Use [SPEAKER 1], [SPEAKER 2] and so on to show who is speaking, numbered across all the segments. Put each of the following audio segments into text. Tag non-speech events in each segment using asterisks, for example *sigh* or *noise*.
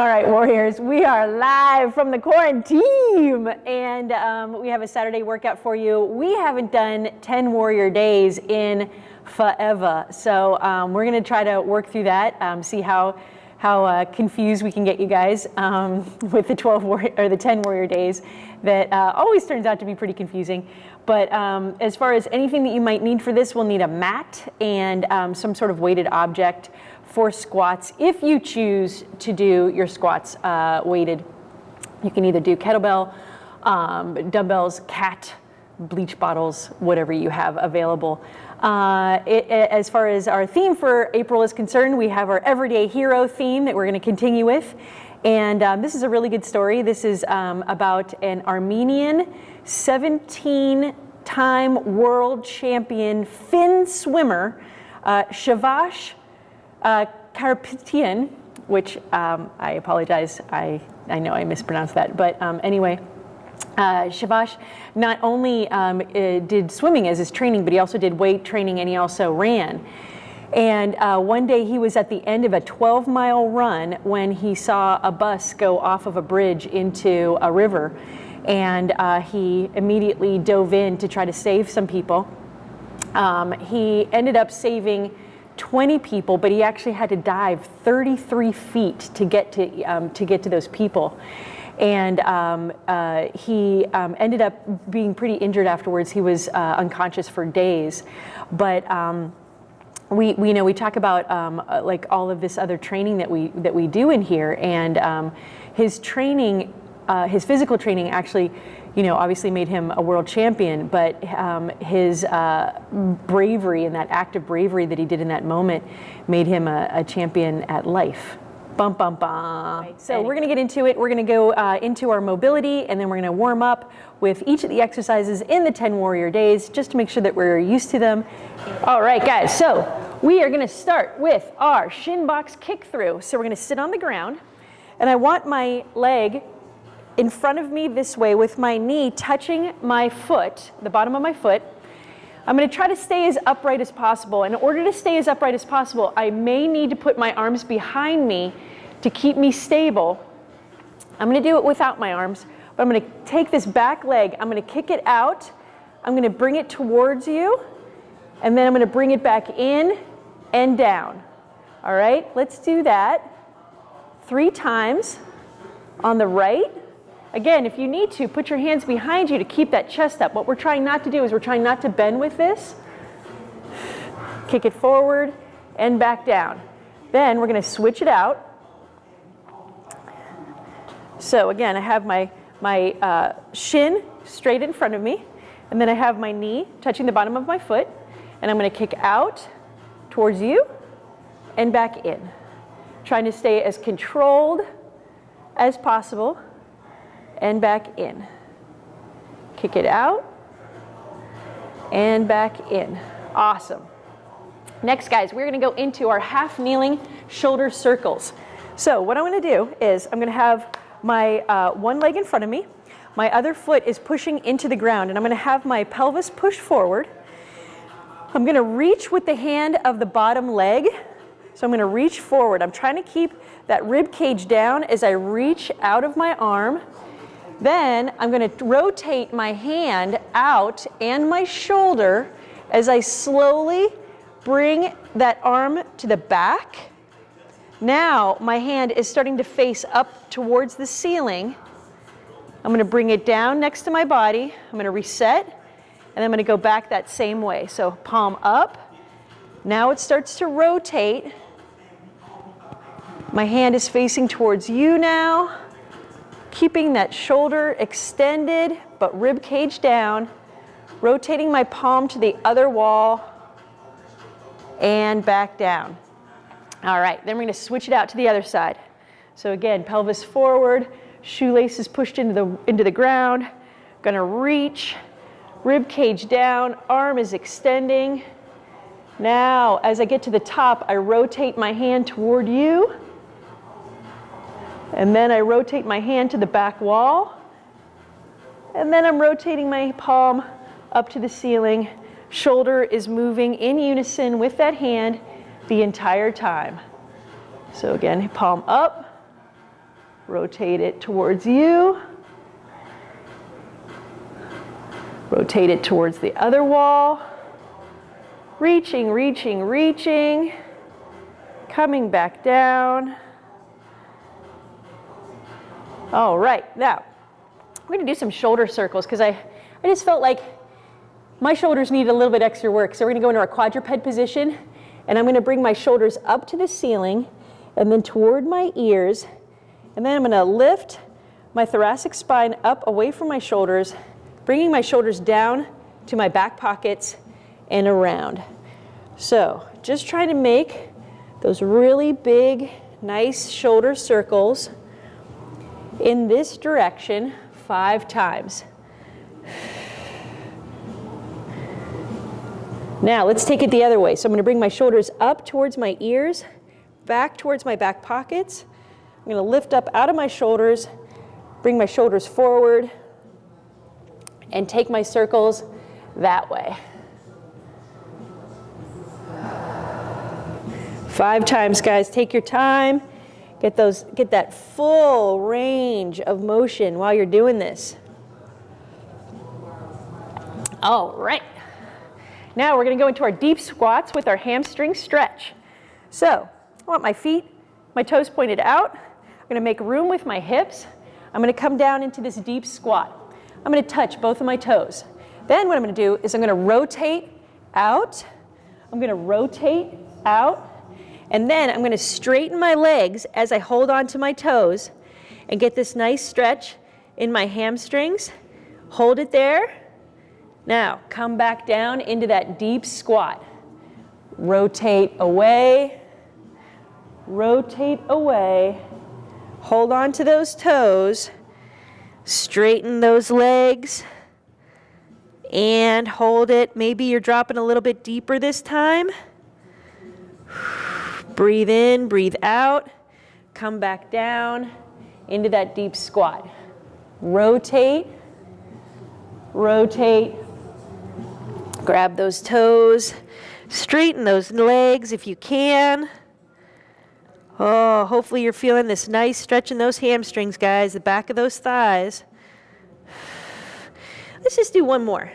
[SPEAKER 1] All right, Warriors, we are live from the quarantine and um, we have a Saturday workout for you. We haven't done 10 Warrior days in forever. So um, we're gonna try to work through that, um, see how how uh, confused we can get you guys um, *laughs* with the 12 warrior, or the 10 warrior days that uh, always turns out to be pretty confusing. But um, as far as anything that you might need for this, we'll need a mat and um, some sort of weighted object for squats. If you choose to do your squats uh, weighted, you can either do kettlebell, um, dumbbells, cat, bleach bottles, whatever you have available. Uh, it, it, as far as our theme for April is concerned, we have our everyday hero theme that we're going to continue with. And um, this is a really good story. This is um, about an Armenian 17 time world champion fin swimmer, uh, Shavash uh, Karapetian, which um, I apologize, I, I know I mispronounced that, but um, anyway, uh, Shavash not only um, uh, did swimming as his training, but he also did weight training and he also ran. And uh, one day he was at the end of a 12 mile run when he saw a bus go off of a bridge into a river. And uh, he immediately dove in to try to save some people. Um, he ended up saving 20 people, but he actually had to dive 33 feet to get to, um, to, get to those people. And um, uh, he um, ended up being pretty injured afterwards. He was uh, unconscious for days. But um, we, we, you know we talk about um, uh, like all of this other training that we that we do in here, and um, his training, uh, his physical training actually you know, obviously made him a world champion, but um, his uh, bravery and that act of bravery that he did in that moment made him a, a champion at life. Bum, bum, bum. Right. So we're going to get into it. We're going to go uh, into our mobility, and then we're going to warm up with each of the exercises in the 10 Warrior Days, just to make sure that we're used to them. All right, guys, so we are going to start with our shin box kick through. So we're going to sit on the ground, and I want my leg in front of me this way with my knee touching my foot, the bottom of my foot. I'm going to try to stay as upright as possible. In order to stay as upright as possible, I may need to put my arms behind me to keep me stable. I'm going to do it without my arms, but I'm going to take this back leg, I'm going to kick it out, I'm going to bring it towards you, and then I'm going to bring it back in and down. All right, let's do that three times on the right Again, if you need to, put your hands behind you to keep that chest up. What we're trying not to do is we're trying not to bend with this. Kick it forward and back down. Then we're going to switch it out. So again, I have my, my uh, shin straight in front of me, and then I have my knee touching the bottom of my foot, and I'm going to kick out towards you and back in. Trying to stay as controlled as possible and back in. Kick it out and back in. Awesome. Next, guys, we're going to go into our half kneeling shoulder circles. So what I'm to do is I'm going to have my uh, one leg in front of me. My other foot is pushing into the ground, and I'm going to have my pelvis push forward. I'm going to reach with the hand of the bottom leg. So I'm going to reach forward. I'm trying to keep that rib cage down as I reach out of my arm then I'm going to rotate my hand out and my shoulder as I slowly bring that arm to the back. Now my hand is starting to face up towards the ceiling. I'm going to bring it down next to my body. I'm going to reset and I'm going to go back that same way. So palm up. Now it starts to rotate. My hand is facing towards you now keeping that shoulder extended but rib cage down, rotating my palm to the other wall and back down. All right, then we're gonna switch it out to the other side. So again, pelvis forward, shoelaces pushed into the, into the ground, gonna reach, rib cage down, arm is extending. Now, as I get to the top, I rotate my hand toward you, and then I rotate my hand to the back wall. And then I'm rotating my palm up to the ceiling. Shoulder is moving in unison with that hand the entire time. So again, palm up, rotate it towards you. Rotate it towards the other wall. Reaching, reaching, reaching. Coming back down. All right, now we're gonna do some shoulder circles because I, I just felt like my shoulders needed a little bit extra work. So we're gonna go into our quadruped position and I'm gonna bring my shoulders up to the ceiling and then toward my ears. And then I'm gonna lift my thoracic spine up away from my shoulders, bringing my shoulders down to my back pockets and around. So just trying to make those really big, nice shoulder circles in this direction five times. Now let's take it the other way. So I'm going to bring my shoulders up towards my ears, back towards my back pockets. I'm going to lift up out of my shoulders, bring my shoulders forward, and take my circles that way. Five times, guys. Take your time. Get, those, get that full range of motion while you're doing this. All right. Now we're going to go into our deep squats with our hamstring stretch. So I want my feet, my toes pointed out. I'm going to make room with my hips. I'm going to come down into this deep squat. I'm going to touch both of my toes. Then what I'm going to do is I'm going to rotate out. I'm going to rotate out. And then I'm going to straighten my legs as I hold on to my toes and get this nice stretch in my hamstrings. Hold it there. Now, come back down into that deep squat. Rotate away, rotate away. Hold on to those toes. Straighten those legs and hold it. Maybe you're dropping a little bit deeper this time. Breathe in, breathe out, come back down into that deep squat. Rotate, rotate, grab those toes, straighten those legs if you can. Oh, hopefully you're feeling this nice stretch in those hamstrings, guys, the back of those thighs. Let's just do one more.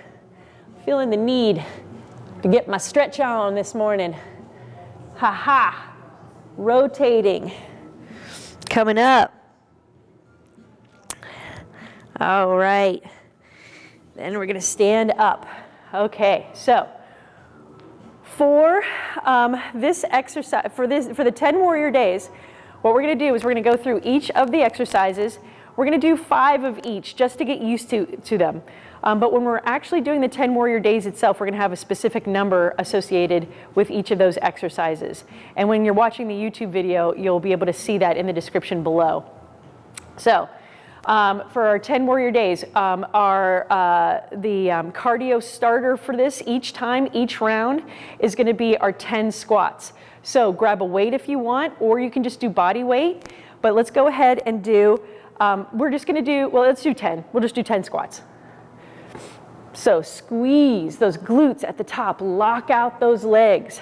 [SPEAKER 1] Feeling the need to get my stretch on this morning. Ha ha rotating, coming up. All right. Then we're going to stand up. Okay, so for um, this exercise, for, this, for the 10 warrior days, what we're going to do is we're going to go through each of the exercises. We're going to do five of each just to get used to, to them. Um, but when we're actually doing the 10 warrior days itself, we're gonna have a specific number associated with each of those exercises. And when you're watching the YouTube video, you'll be able to see that in the description below. So, um, for our 10 warrior days, um, our, uh, the um, cardio starter for this each time, each round, is gonna be our 10 squats. So grab a weight if you want, or you can just do body weight. But let's go ahead and do, um, we're just gonna do, well, let's do 10. We'll just do 10 squats. So squeeze those glutes at the top, lock out those legs.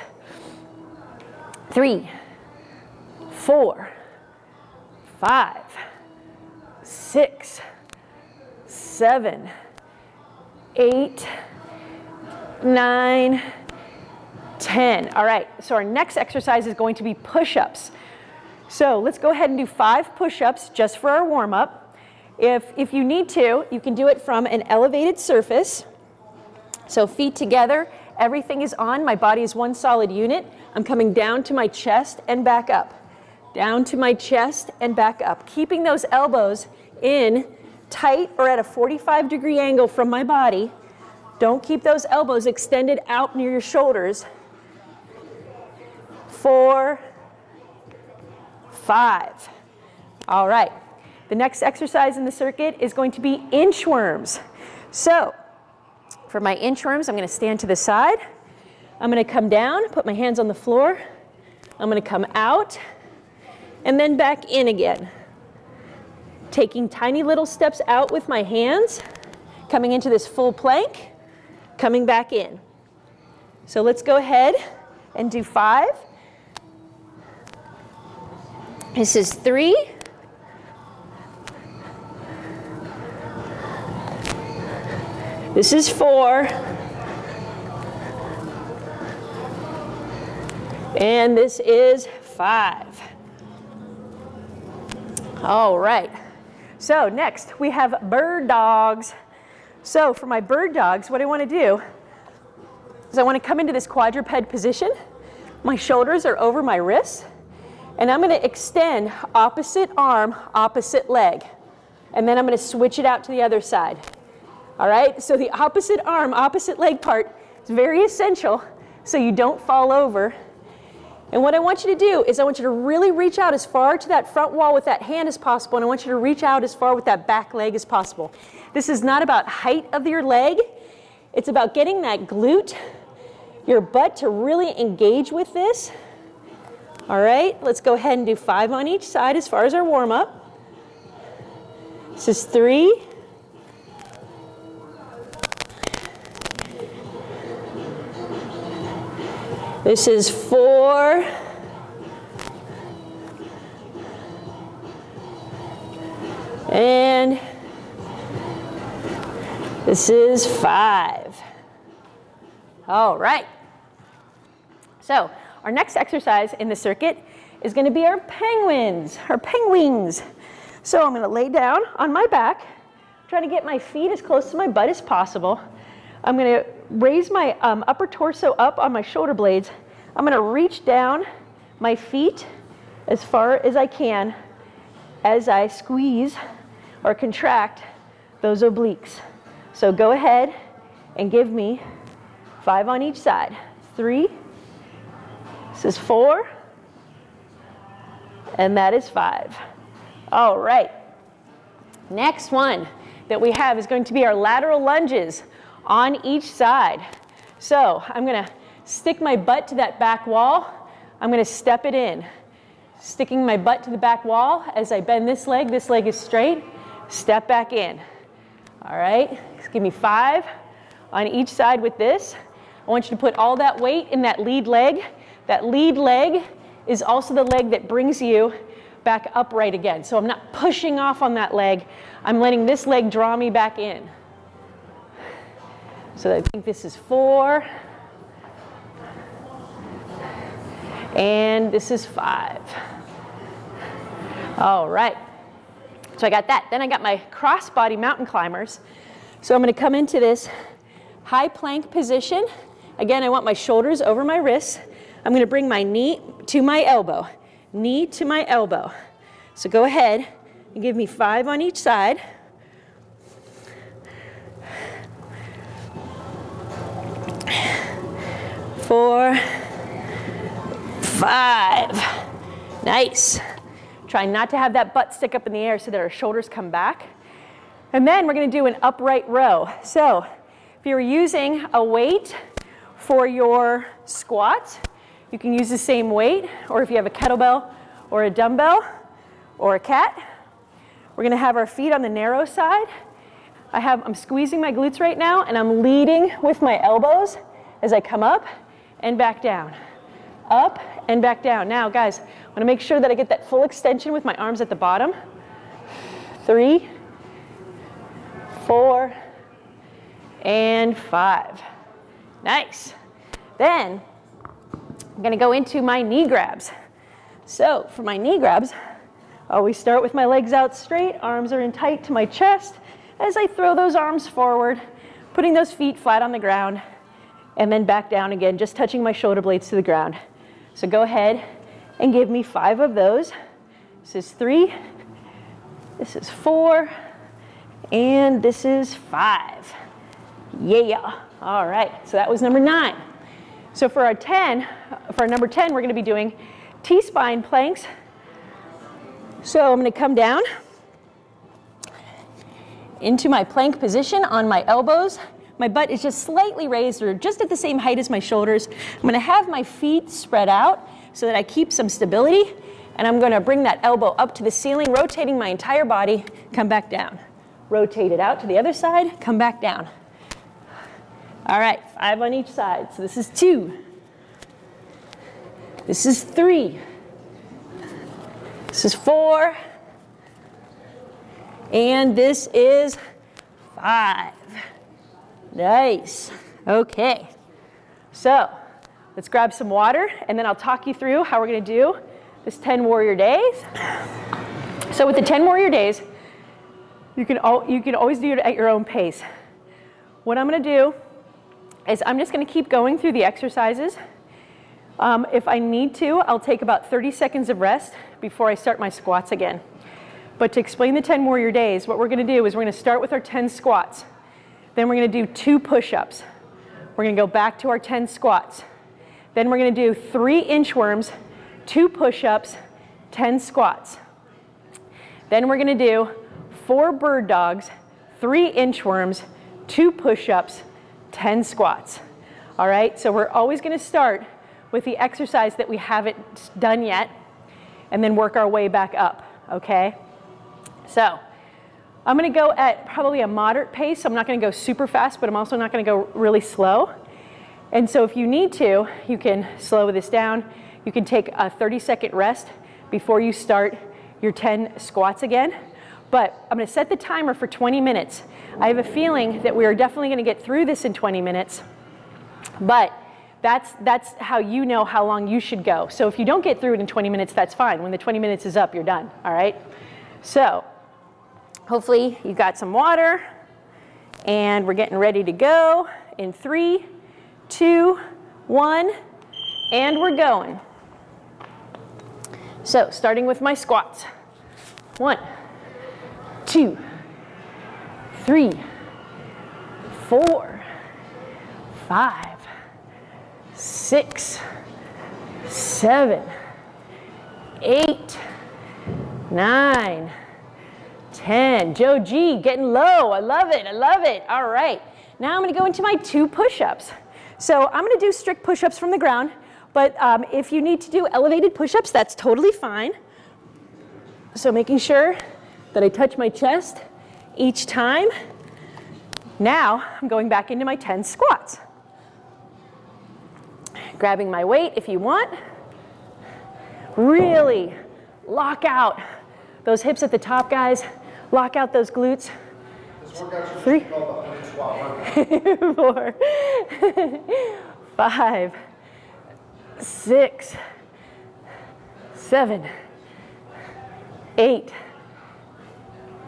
[SPEAKER 1] Three, four, five, six, seven, eight, nine, 10. All right, so our next exercise is going to be push-ups. So let's go ahead and do five push-ups just for our warm-up. If, if you need to, you can do it from an elevated surface. So feet together, everything is on, my body is one solid unit. I'm coming down to my chest and back up. Down to my chest and back up. Keeping those elbows in tight or at a 45 degree angle from my body. Don't keep those elbows extended out near your shoulders. Four, five. All right. The next exercise in the circuit is going to be inchworms. So for my inchworms, I'm going to stand to the side. I'm going to come down, put my hands on the floor. I'm going to come out and then back in again. Taking tiny little steps out with my hands, coming into this full plank, coming back in. So let's go ahead and do five. This is three, This is four. And this is five. All right. So next we have bird dogs. So for my bird dogs, what I want to do is I want to come into this quadruped position. My shoulders are over my wrists. And I'm going to extend opposite arm, opposite leg. And then I'm going to switch it out to the other side. All right? So the opposite arm, opposite leg part is very essential so you don't fall over. And what I want you to do is I want you to really reach out as far to that front wall with that hand as possible, and I want you to reach out as far with that back leg as possible. This is not about height of your leg. It's about getting that glute, your butt to really engage with this. All right, let's go ahead and do five on each side as far as our warm up. This is three. This is four. And this is five. All right. So our next exercise in the circuit is going to be our penguins, our penguins. So I'm going to lay down on my back, trying to get my feet as close to my butt as possible. I'm going to raise my um, upper torso up on my shoulder blades. I'm going to reach down my feet as far as I can as I squeeze or contract those obliques. So go ahead and give me five on each side. Three, this is four, and that is five. All right. Next one that we have is going to be our lateral lunges on each side. So I'm to stick my butt to that back wall. I'm to step it in. Sticking my butt to the back wall as I bend this leg. This leg is straight. Step back in. All right. Just give me five on each side with this. I want you to put all that weight in that lead leg that lead leg is also the leg that brings you back upright again. So I'm not pushing off on that leg. I'm letting this leg draw me back in. So I think this is four. And this is five. All right. So I got that. Then I got my crossbody mountain climbers. So I'm going to come into this high plank position. Again, I want my shoulders over my wrists. I'm going to bring my knee to my elbow, knee to my elbow. So go ahead and give me five on each side. Four, five. Nice. Try not to have that butt stick up in the air so that our shoulders come back. And then we're going to do an upright row. So if you're using a weight for your squat, you can use the same weight, or if you have a kettlebell or a dumbbell or a cat. We're gonna have our feet on the narrow side. I have, I'm squeezing my glutes right now and I'm leading with my elbows as I come up and back down. Up and back down. Now guys, I wanna make sure that I get that full extension with my arms at the bottom. Three, four, and five. Nice. Then I'm gonna go into my knee grabs. So for my knee grabs, oh, I always start with my legs out straight, arms are in tight to my chest as I throw those arms forward, putting those feet flat on the ground, and then back down again, just touching my shoulder blades to the ground. So go ahead and give me five of those. This is three, this is four, and this is five. Yeah, all right, so that was number nine. So for our 10, for our number 10, we're gonna be doing T-spine planks. So I'm gonna come down into my plank position on my elbows. My butt is just slightly raised or just at the same height as my shoulders. I'm gonna have my feet spread out so that I keep some stability and I'm gonna bring that elbow up to the ceiling, rotating my entire body, come back down. Rotate it out to the other side, come back down. All right, five on each side. So this is two. This is three. This is four. And this is five. Nice. Okay. So let's grab some water and then I'll talk you through how we're going to do this 10 warrior days. So with the 10 warrior days, you can, al you can always do it at your own pace. What I'm going to do is I'm just going to keep going through the exercises. Um, if I need to, I'll take about 30 seconds of rest before I start my squats again. But to explain the 10 warrior days, what we're going to do is we're going to start with our 10 squats. Then we're going to do two push-ups. We're going to go back to our 10 squats. Then we're going to do three inchworms, two push-ups, 10 squats. Then we're going to do four bird dogs, three inchworms, two push-ups, 10 squats. All right, so we're always going to start with the exercise that we haven't done yet and then work our way back up, okay? So I'm going to go at probably a moderate pace. I'm not going to go super fast, but I'm also not going to go really slow. And so if you need to, you can slow this down. You can take a 30 second rest before you start your 10 squats again. But I'm going to set the timer for 20 minutes. I have a feeling that we are definitely going to get through this in 20 minutes. But that's, that's how you know how long you should go. So if you don't get through it in 20 minutes, that's fine. When the 20 minutes is up, you're done, all right? So hopefully you've got some water and we're getting ready to go in three, two, one, and we're going. So starting with my squats. One, two, three, four, five, six, seven, eight, nine, 10. Joe G, getting low. I love it. I love it. All right. Now I'm going to go into my two push-ups. So I'm going to do strict push-ups from the ground, but um, if you need to do elevated push-ups, that's totally fine. So making sure that I touch my chest each time. Now I'm going back into my 10 squats. Grabbing my weight if you want. Really lock out those hips at the top, guys. Lock out those glutes. Three, *laughs* four, *laughs* five, six, seven, eight,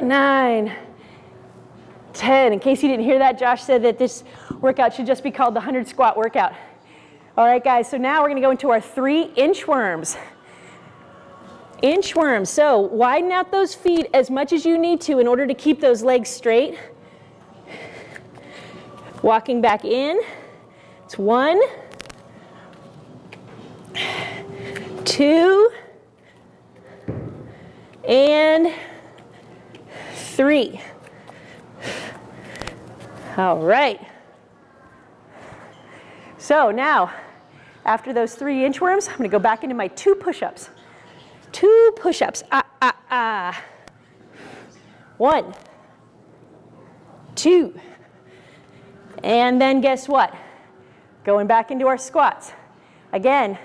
[SPEAKER 1] nine, 10. In case you didn't hear that, Josh said that this workout should just be called the 100 squat workout. All right, guys, so now we're gonna go into our three inchworms. Inchworms, so widen out those feet as much as you need to in order to keep those legs straight. Walking back in, it's one, two, and three. All right. So now, after those three inchworms, I'm gonna go back into my two push-ups. Two push-ups, ah, ah, ah. One, two, and then guess what? Going back into our squats. Again,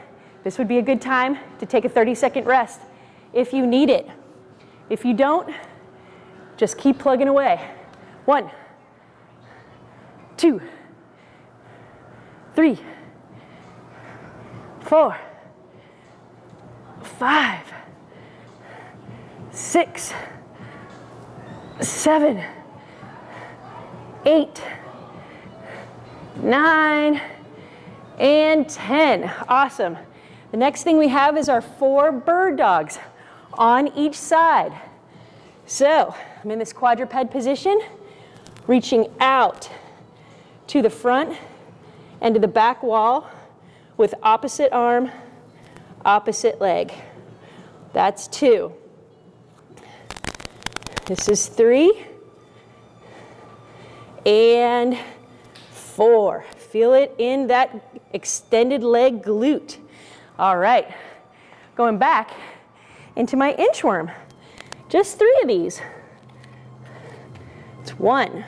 [SPEAKER 1] this would be a good time to take a 30 second rest if you need it. If you don't, just keep plugging away. One, two, three, four, five, six, seven, eight, nine, and 10. Awesome. The next thing we have is our four bird dogs on each side. So I'm in this quadruped position, reaching out to the front and to the back wall with opposite arm, opposite leg. That's two. This is three. And four. Feel it in that extended leg glute. All right, going back into my inchworm. Just three of these. It's one.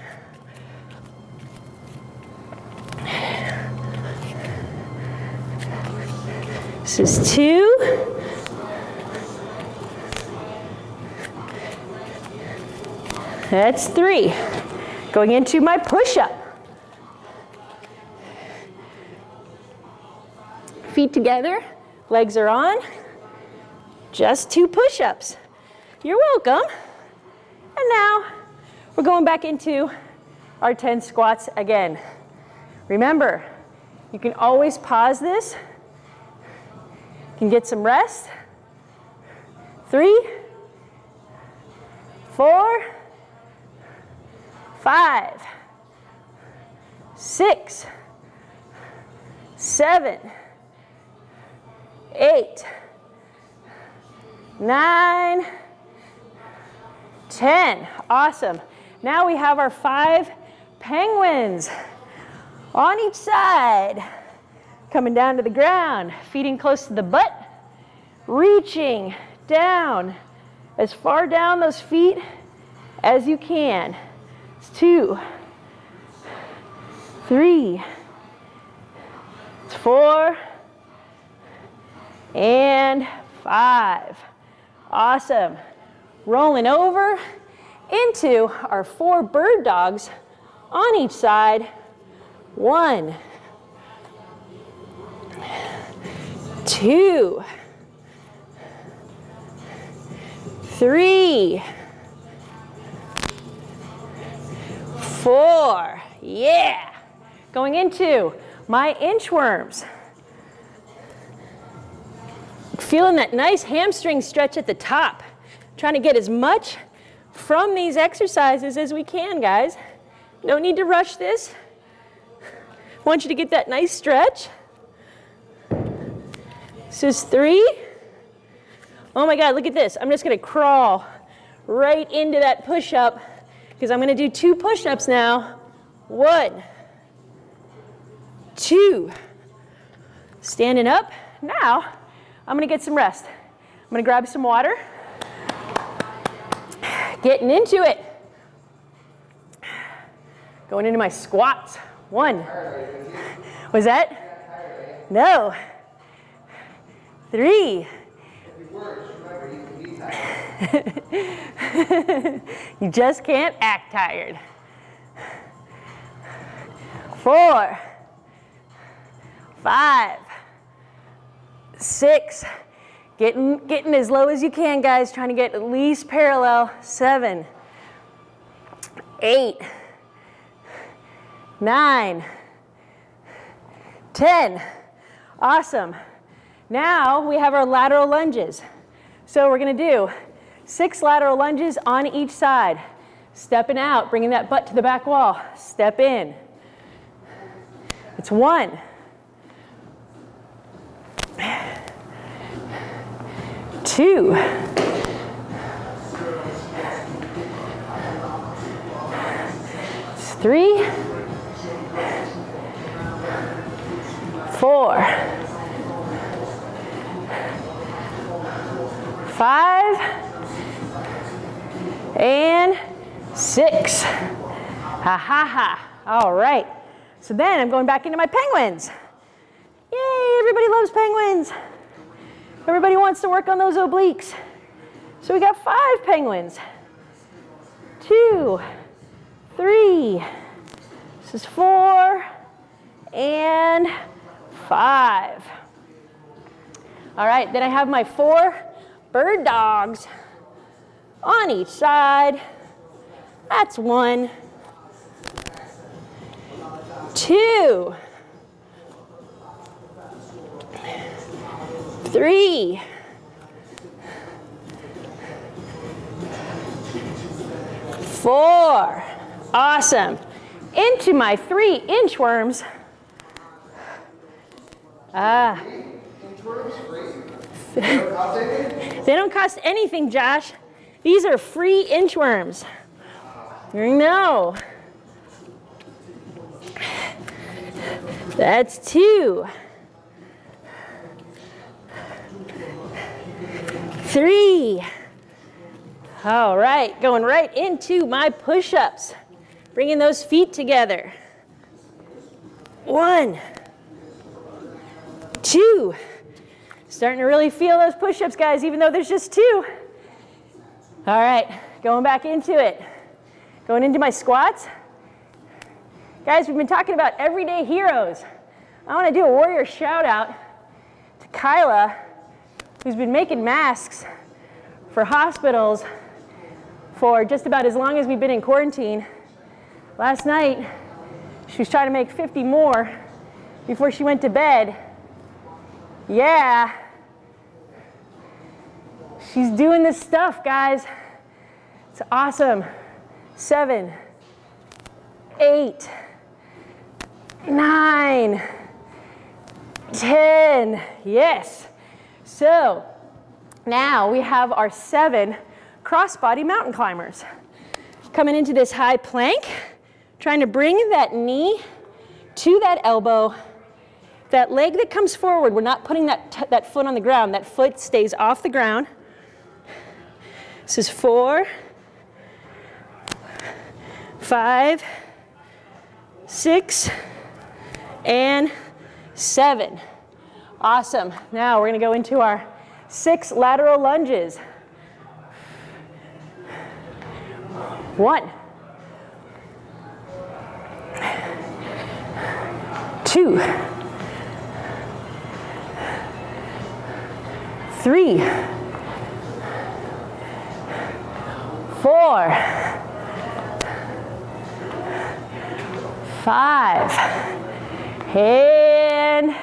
[SPEAKER 1] This is two. That's three. Going into my push-up. Feet together, legs are on. Just two push-ups. You're welcome. And now we're going back into our 10 squats again. Remember, you can always pause this. You can get some rest. Three, four, five, six, seven, eight, nine, ten. Awesome. Now we have our five penguins on each side. Coming down to the ground, feet close to the butt, reaching down as far down those feet as you can. Two, three, four, and five. Awesome. Rolling over into our four bird dogs on each side. One, two, three, four, yeah. Going into my inchworms. Feeling that nice hamstring stretch at the top. Trying to get as much from these exercises as we can, guys. No need to rush this. Want you to get that nice stretch. This is three. Oh my God, look at this. I'm just gonna crawl right into that push-up because I'm gonna do two push-ups now. One, two. Standing up. Now, I'm gonna get some rest. I'm gonna grab some water. Getting into it. Going into my squats. One. Was that? No. Three. *laughs* you just can't act tired. Four, five, six, getting, getting as low as you can, guys, trying to get at least parallel, seven, eight, nine, ten. Awesome. Now we have our lateral lunges. So we're gonna do six lateral lunges on each side. Stepping out, bringing that butt to the back wall. Step in. It's one. Two. Three. Four. Five, and six. Ha ha ha. All right. So then I'm going back into my penguins. Yay, everybody loves penguins. Everybody wants to work on those obliques. So we got five penguins. Two, three, this is four, and five. All right, then I have my four bird dogs on each side. That's one, two, three, four. Awesome. Into my three inchworms. Ah. They don't cost anything, Josh. These are free inchworms. No. That's two. Three. All right, going right into my push-ups. Bringing those feet together. One, two, Starting to really feel those push-ups, guys, even though there's just two. All right, going back into it. Going into my squats. Guys, we've been talking about everyday heroes. I want to do a warrior shout out. To Kyla, who's been making masks for hospitals for just about as long as we've been in quarantine, last night she was trying to make 50 more before she went to bed. Yeah. She's doing this stuff, guys. It's awesome. Seven, eight, nine, ten. Yes. So now we have our seven crossbody mountain climbers. Coming into this high plank, trying to bring that knee to that elbow. That leg that comes forward, we're not putting that, that foot on the ground. That foot stays off the ground. This is four, five, six, and seven. Awesome. Now we're going to go into our six lateral lunges. One, two, three, four, five, and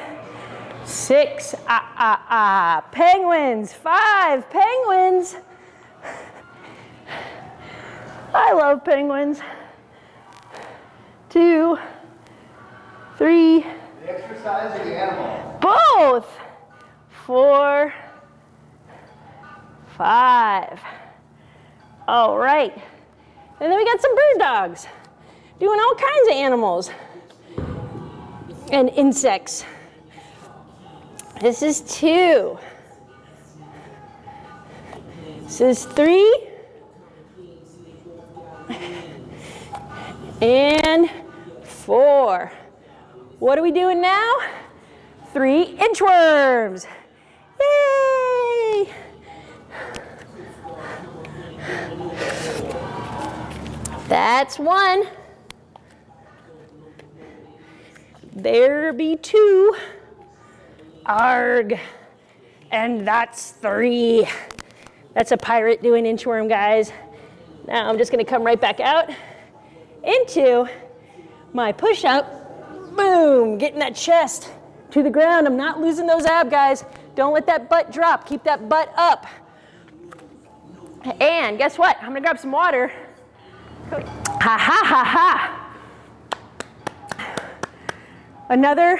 [SPEAKER 1] six. Ah, ah, ah. Penguins. Five penguins. I love penguins. Two, three.
[SPEAKER 2] The exercise or the animal?
[SPEAKER 1] Both. Four, five. All right. And then we got some bird dogs doing all kinds of animals and insects. This is two. This is three. And four. What are we doing now? Three inchworms. That's one. There be two. Arg. And that's three. That's a pirate doing inchworm, guys. Now I'm just gonna come right back out into my push-up. Boom, getting that chest to the ground. I'm not losing those ab, guys. Don't let that butt drop. Keep that butt up. And guess what? I'm gonna grab some water. Ha ha ha ha. Another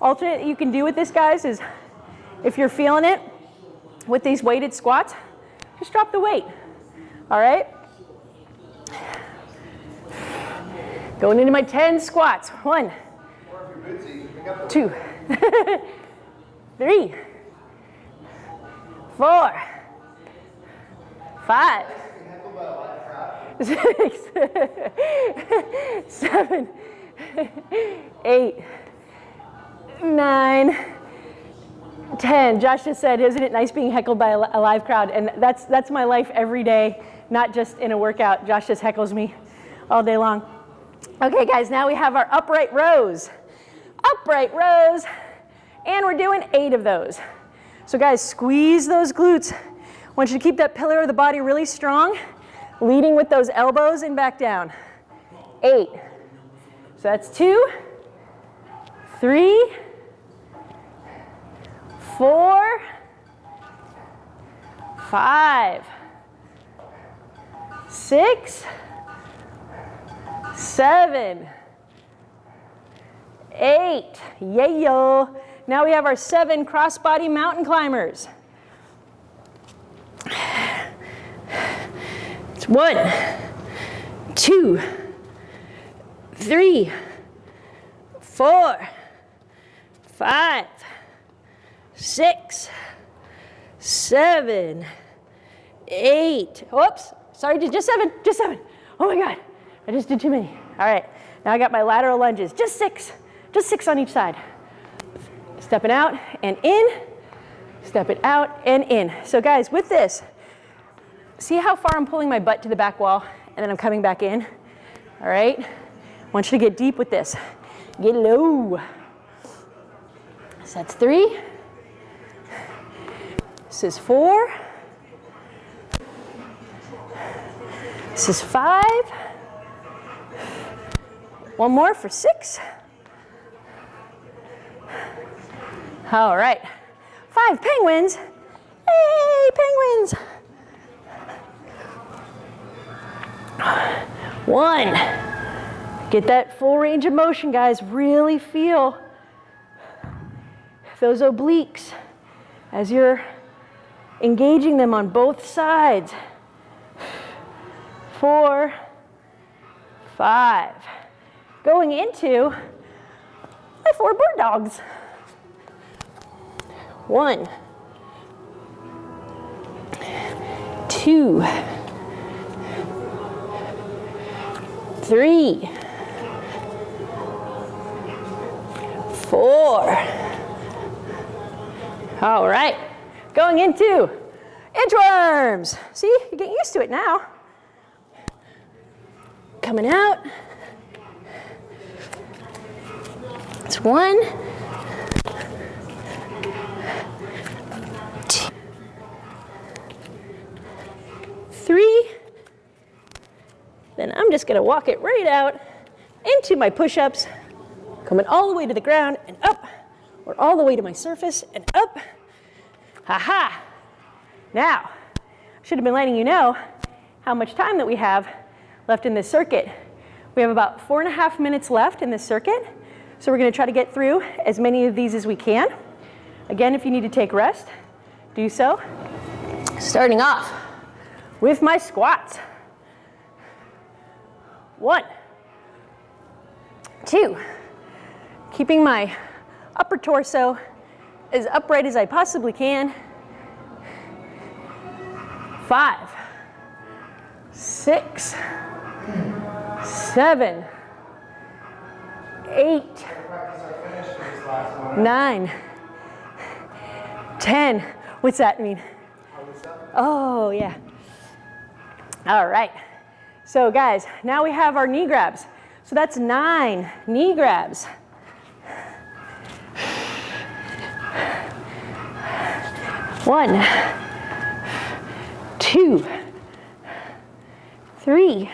[SPEAKER 1] alternate you can do with this, guys, is if you're feeling it with these weighted squats, just drop the weight. All right? Going into my 10 squats. One, two, *laughs* three, four, five, six, seven, eight, nine, 10. Josh just said, isn't it nice being heckled by a live crowd? And that's, that's my life every day, not just in a workout. Josh just heckles me all day long. Okay, guys, now we have our upright rows. Upright rows, and we're doing eight of those. So guys, squeeze those glutes. I want you to keep that pillar of the body really strong, leading with those elbows and back down. Eight. So that's two, three, four, five, six, seven, eight. Yeah. Now we have our seven crossbody mountain climbers. One, two, three, four, five, six, seven, eight. Whoops, sorry, just seven, just seven. Oh my God. I just did too many. All right, now I got my lateral lunges, just six, just six on each side. Stepping out and in, step it out and in. So guys, with this, see how far I'm pulling my butt to the back wall and then I'm coming back in? All right, I want you to get deep with this. Get low. So that's three. This is four. This is five. One more for six. All right. Five penguins. Hey, penguins. One. Get that full range of motion, guys. Really feel those obliques as you're engaging them on both sides. Four, five. Going into my four bird dogs. One, two, three, four. All right, going into inchworms. See, you're getting used to it now. Coming out. It's one, two, three. Then I'm just gonna walk it right out into my push-ups, coming all the way to the ground and up, or all the way to my surface and up. Ha ha. Now, I should have been letting you know how much time that we have left in this circuit. We have about four and a half minutes left in this circuit. So we're gonna try to get through as many of these as we can. Again, if you need to take rest, do so. Starting off with my squats. One, two, keeping my upper torso as upright as I possibly can. Five, six, seven, eight, nine, ten. What's that mean? Oh, yeah. All right. So guys, now we have our knee grabs. So that's nine knee grabs. One, two, three,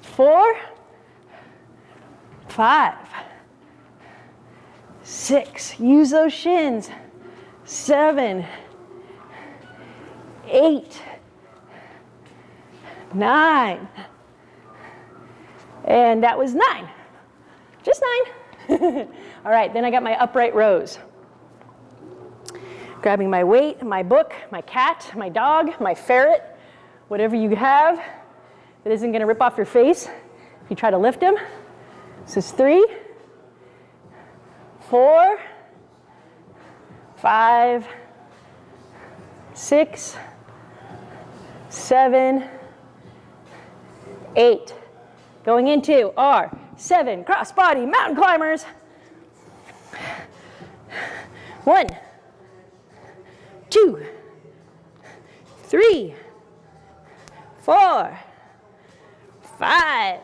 [SPEAKER 1] four, five, six, use those shins, seven, eight, nine, and that was nine, just nine. *laughs* All right, then I got my upright rows. Grabbing my weight, my book, my cat, my dog, my ferret, whatever you have that isn't gonna rip off your face if you try to lift him. This is three, four, five, six, seven, eight. Going into our seven crossbody mountain climbers. One, two, three, four, five,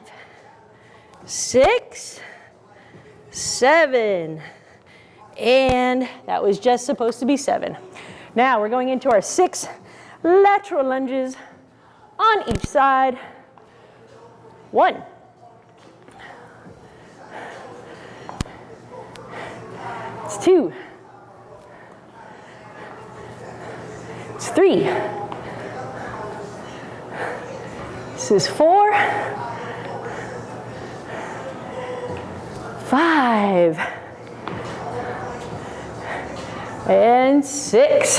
[SPEAKER 1] six, seven, and that was just supposed to be seven. Now we're going into our six lateral lunges on each side. One. It's two. It's three. This is four. Five. And six.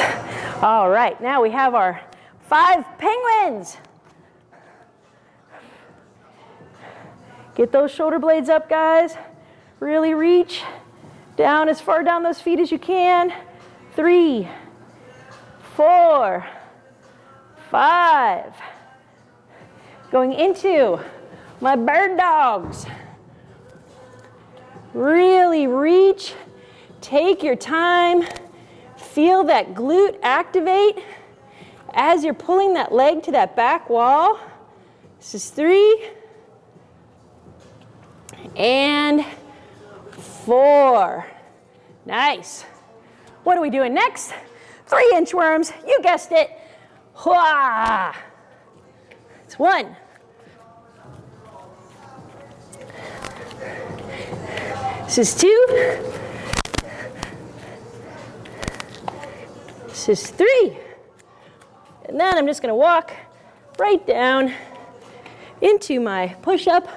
[SPEAKER 1] All right, now we have our five penguins. Get those shoulder blades up, guys. Really reach down as far down those feet as you can. Three, four, five. Going into my bird dogs. Really reach, take your time, feel that glute activate as you're pulling that leg to that back wall. This is three, and four. Nice. What are we doing next? Three inchworms, you guessed it. It's one. This is two. This is three. And then I'm just gonna walk right down into my push-up,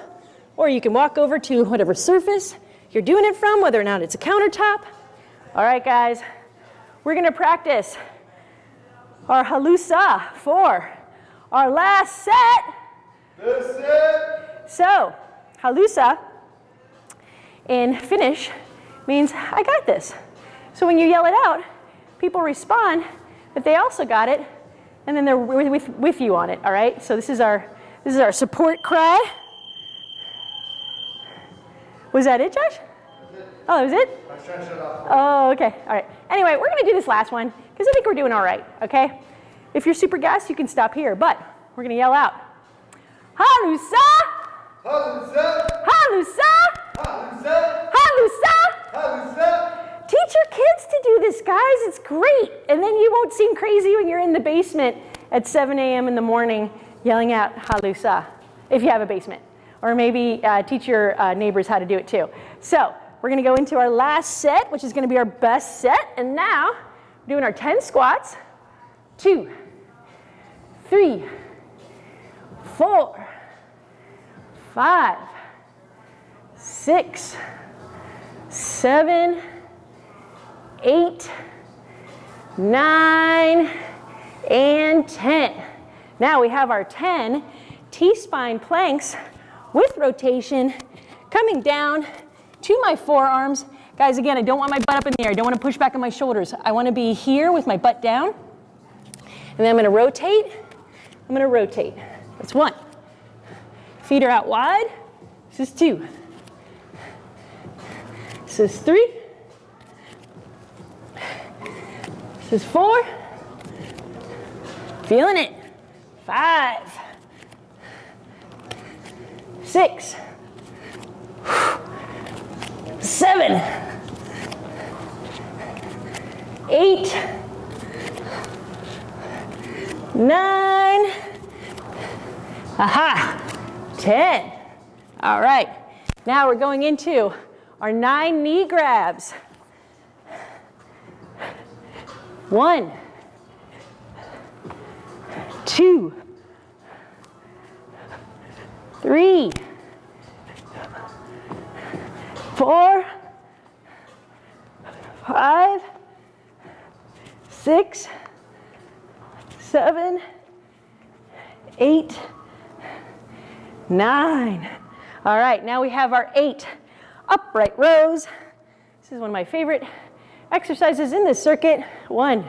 [SPEAKER 1] or you can walk over to whatever surface you're doing it from, whether or not it's a countertop. All right, guys, we're gonna practice our halusa for our last set.
[SPEAKER 2] This it.
[SPEAKER 1] So, halusa in Finnish means I got this. So when you yell it out, people respond that they also got it, and then they're with, with, with you on it, all right? So this is our, this is our support cry. Was that it, Josh? Oh, that was it?
[SPEAKER 2] I was trying to shut off.
[SPEAKER 1] Oh, okay. All right. Anyway, we're going to do this last one because I think we're doing all right, okay? If you're super gassed, you can stop here, but we're going to yell out. Halusa!
[SPEAKER 2] Halusa.
[SPEAKER 1] Halusa!
[SPEAKER 2] Halusa.
[SPEAKER 1] Halusa!
[SPEAKER 2] Halusa.
[SPEAKER 1] Teach your kids to do this, guys. It's great. And then you won't seem crazy when you're in the basement at 7 a.m. in the morning yelling out Halusa, if you have a basement. Or maybe uh, teach your uh, neighbors how to do it too. So we're going to go into our last set, which is going to be our best set. And now we're doing our 10 squats. Two, three, four, five, six, seven, eight, nine, and 10. Now we have our 10 T-spine planks with rotation coming down to my forearms. Guys, again, I don't want my butt up in the air. I don't want to push back on my shoulders. I want to be here with my butt down. And then I'm going to rotate. I'm going to rotate. That's one. Feet are out wide. This is two. This is three. This is four. Feeling it. Five. Six. Seven. Eight. Nine. Aha. Ten. All right. Now we're going into our nine knee grabs. One, two, three, four, five, six, seven, eight, nine. All right, now we have our eight upright rows. This is one of my favorite exercises in this circuit. One,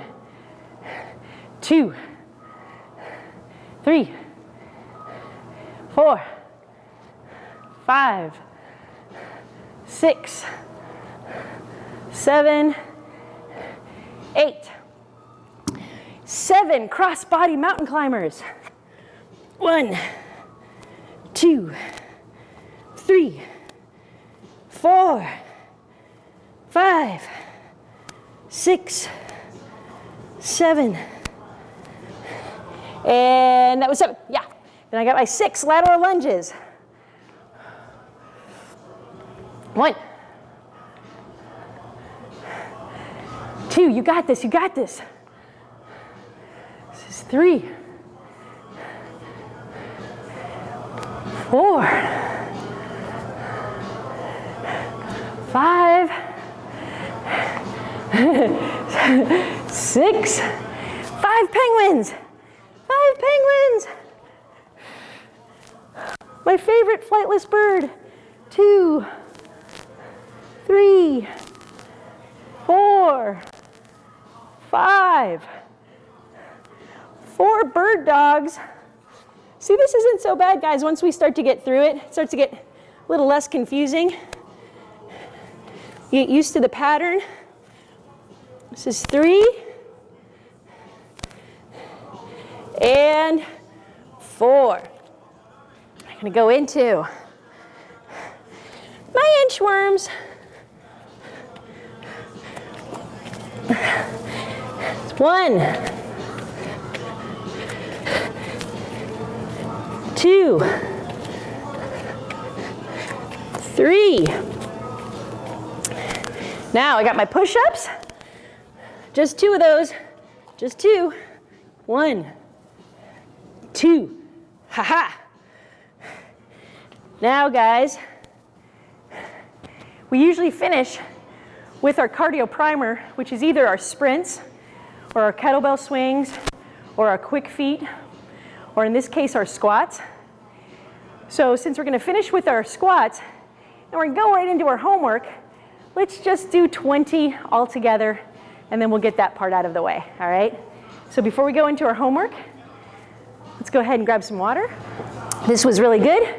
[SPEAKER 1] two, three, four, five, six, seven, eight. Seven cross-body mountain climbers. One, two, three, four, five, six, seven, and that was seven, yeah. Then I got my six lateral lunges. One, two, you got this, you got this. This is three, four, five, *laughs* six, five penguins, five penguins. My favorite flightless bird. Two, three, four, five, four bird dogs. See, this isn't so bad, guys. Once we start to get through it, it starts to get a little less confusing. Get used to the pattern. This is three. And four. I'm gonna go into my inchworms. One, two, three. Now I got my push-ups. Just two of those, just two. One, two, ha-ha. Now guys, we usually finish with our cardio primer, which is either our sprints or our kettlebell swings or our quick feet, or in this case, our squats. So since we're gonna finish with our squats and we're gonna go right into our homework, let's just do 20 all together and then we'll get that part out of the way, all right? So before we go into our homework, let's go ahead and grab some water. This was really good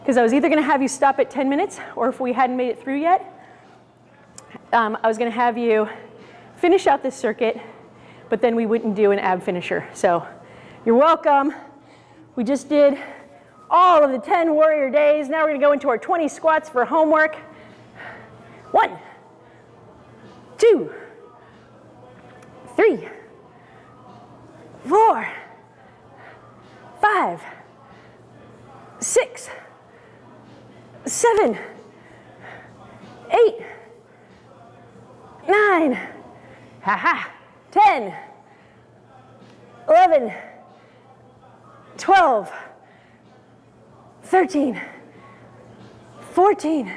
[SPEAKER 1] because I was either gonna have you stop at 10 minutes or if we hadn't made it through yet, um, I was gonna have you finish out this circuit, but then we wouldn't do an ab finisher. So you're welcome. We just did all of the 10 warrior days. Now we're gonna go into our 20 squats for homework. One, two, three, four, five, six, seven, eight, nine, ha ha, 10, 11, 12, 13, 14,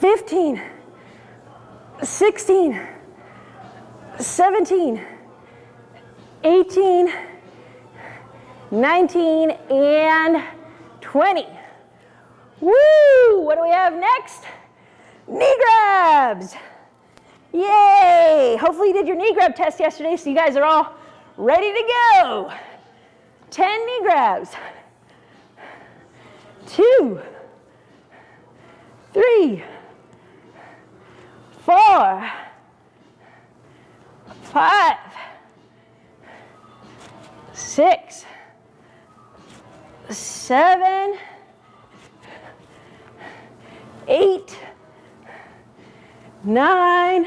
[SPEAKER 1] 15, 16, 17, 18, 19, and 20. Woo! What do we have next? Knee grabs. Yay! Hopefully you did your knee grab test yesterday so you guys are all ready to go. 10 knee grabs. Two, three, four, five, six, seven, eight, nine,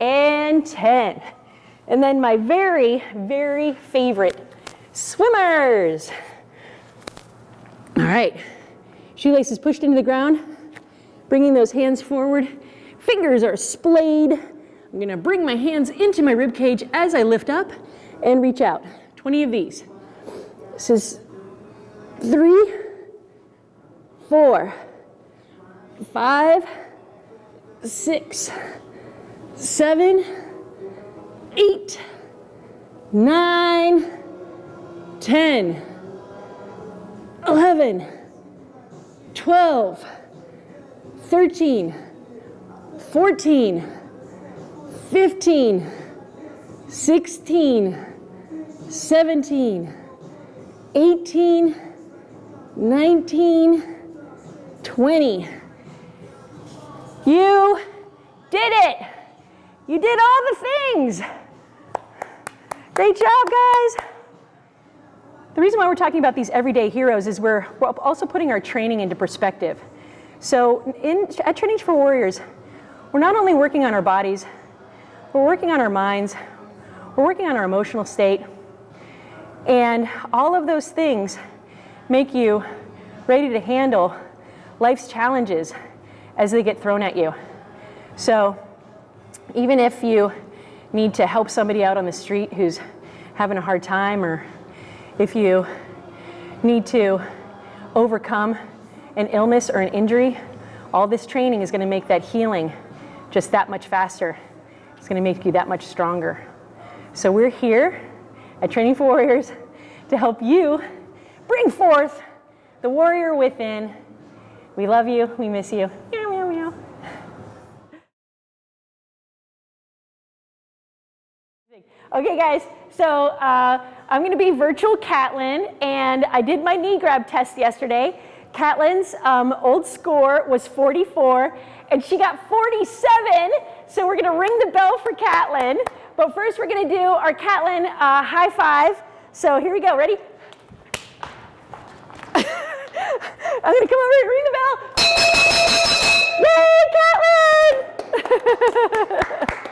[SPEAKER 1] and 10. And then my very, very favorite, swimmers. All right, shoelaces pushed into the ground, bringing those hands forward. Fingers are splayed. I'm gonna bring my hands into my rib cage as I lift up and reach out. 20 of these. This is three, four, five, six, seven, eight, nine, ten, eleven, twelve, thirteen, fourteen, fifteen, sixteen, seventeen, eighteen, nineteen, twenty. You did it. You did all the things. Great job, guys. The reason why we're talking about these everyday heroes is we're, also putting our training into perspective. So in, at Training for Warriors, we're not only working on our bodies, we're working on our minds, we're working on our emotional state, and all of those things make you ready to handle life's challenges as they get thrown at you. So even if you need to help somebody out on the street who's having a hard time or if you need to overcome an illness or an injury, all this training is going to make that healing just that much faster. It's going to make you that much stronger. So we're here at Training for Warriors to help you bring forth the warrior within. We love you. We miss you. Okay, guys, so uh, I'm going to be virtual Catlin, and I did my knee grab test yesterday. Catlin's um, old score was 44, and she got 47, so we're going to ring the bell for Catlin. But first, we're going to do our Catlin uh, high five. So here we go. Ready? *laughs* I'm to come over and ring the bell. Yay, Catlin! *laughs*